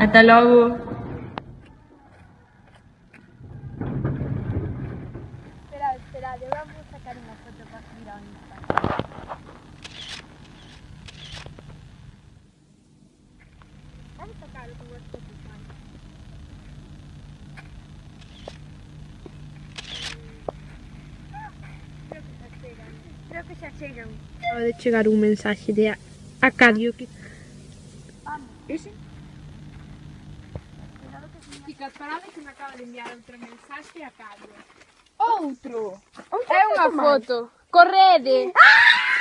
Ata logo. Esperad, esperad, eu vou sacar unha foto para subir ao Instagram. Vamos sacar o que vos Creo que xa chegan. Acaba de chegar un mensaxe de Acadio que... Fica a parada que me acaba de enviar outro mensaxe a Carlos. Outro! Outro é unha foto. Correde! Ah!